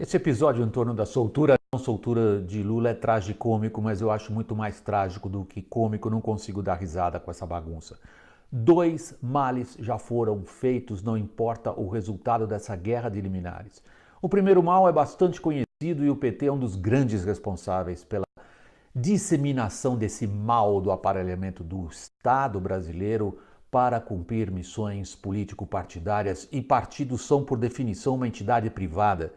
Esse episódio em torno da soltura, não soltura de Lula é tragicômico, mas eu acho muito mais trágico do que cômico, não consigo dar risada com essa bagunça. Dois males já foram feitos, não importa o resultado dessa guerra de liminares. O primeiro mal é bastante conhecido e o PT é um dos grandes responsáveis pela disseminação desse mal do aparelhamento do Estado brasileiro para cumprir missões político-partidárias e partidos são, por definição, uma entidade privada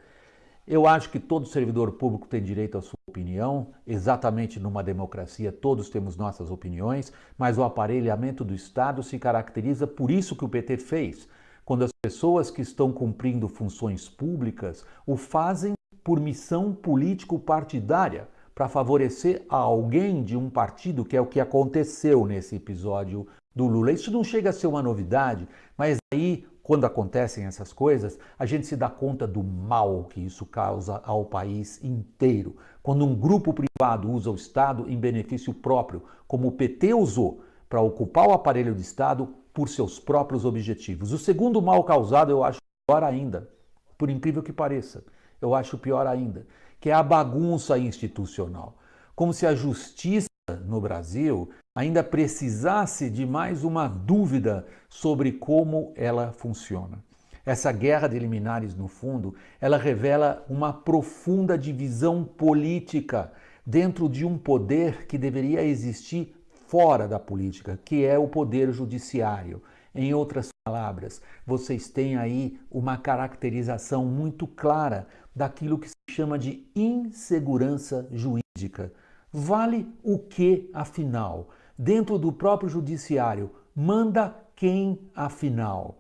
eu acho que todo servidor público tem direito à sua opinião, exatamente numa democracia todos temos nossas opiniões, mas o aparelhamento do Estado se caracteriza por isso que o PT fez. Quando as pessoas que estão cumprindo funções públicas o fazem por missão político-partidária, para favorecer a alguém de um partido, que é o que aconteceu nesse episódio do Lula. Isso não chega a ser uma novidade, mas aí quando acontecem essas coisas, a gente se dá conta do mal que isso causa ao país inteiro. Quando um grupo privado usa o Estado em benefício próprio, como o PT usou para ocupar o aparelho de Estado por seus próprios objetivos. O segundo mal causado eu acho pior ainda, por incrível que pareça, eu acho pior ainda, que é a bagunça institucional. Como se a justiça no Brasil ainda precisasse de mais uma dúvida sobre como ela funciona. Essa guerra de liminares, no fundo, ela revela uma profunda divisão política dentro de um poder que deveria existir fora da política, que é o poder judiciário. Em outras palavras, vocês têm aí uma caracterização muito clara daquilo que se chama de insegurança jurídica. Vale o que, afinal? Dentro do próprio judiciário, manda quem, afinal?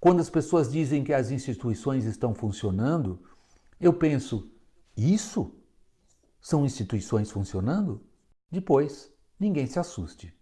Quando as pessoas dizem que as instituições estão funcionando, eu penso, isso? São instituições funcionando? Depois, ninguém se assuste.